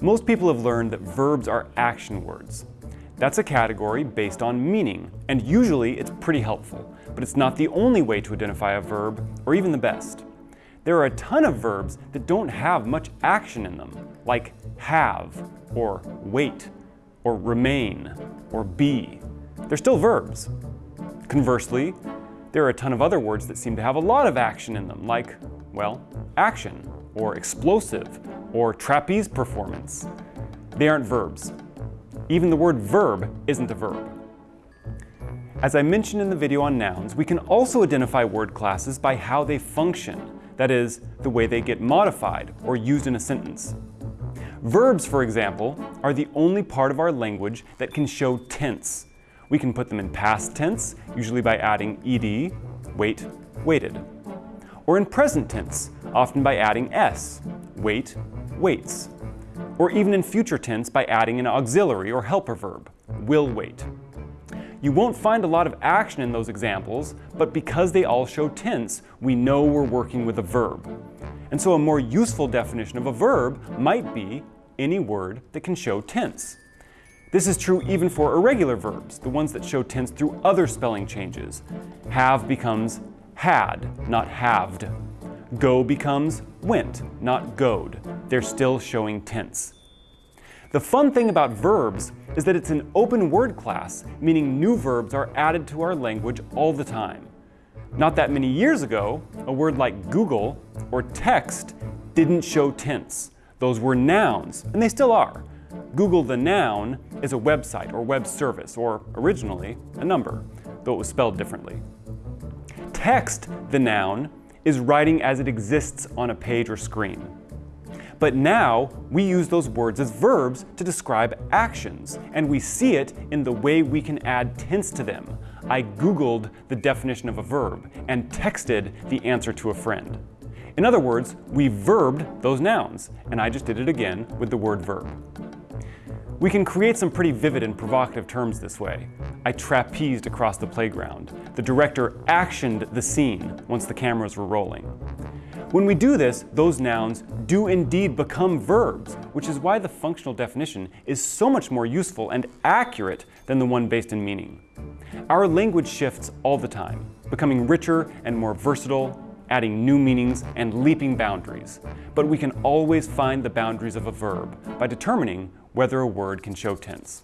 Most people have learned that verbs are action words. That's a category based on meaning, and usually it's pretty helpful, but it's not the only way to identify a verb, or even the best. There are a ton of verbs that don't have much action in them, like have, or wait, or remain, or be. They're still verbs. Conversely, there are a ton of other words that seem to have a lot of action in them, like, well, action, or explosive, or trapeze performance. They aren't verbs. Even the word verb isn't a verb. As I mentioned in the video on nouns, we can also identify word classes by how they function, that is, the way they get modified or used in a sentence. Verbs, for example, are the only part of our language that can show tense. We can put them in past tense, usually by adding ed, wait, waited. Or in present tense, often by adding s, wait, waits. Or even in future tense by adding an auxiliary or helper verb, will wait. You won't find a lot of action in those examples, but because they all show tense, we know we're working with a verb. And so a more useful definition of a verb might be any word that can show tense. This is true even for irregular verbs, the ones that show tense through other spelling changes. Have becomes had, not halved. Go becomes went, not goed. They're still showing tense. The fun thing about verbs is that it's an open word class, meaning new verbs are added to our language all the time. Not that many years ago, a word like Google or text didn't show tense. Those were nouns, and they still are. Google the noun is a website or web service, or originally, a number, though it was spelled differently. Text, the noun, is writing as it exists on a page or screen. But now, we use those words as verbs to describe actions, and we see it in the way we can add tense to them. I Googled the definition of a verb and texted the answer to a friend. In other words, we verbed those nouns, and I just did it again with the word verb. We can create some pretty vivid and provocative terms this way. I trapezed across the playground. The director actioned the scene once the cameras were rolling. When we do this, those nouns do indeed become verbs, which is why the functional definition is so much more useful and accurate than the one based in meaning. Our language shifts all the time, becoming richer and more versatile, adding new meanings and leaping boundaries. But we can always find the boundaries of a verb by determining whether a word can show tense.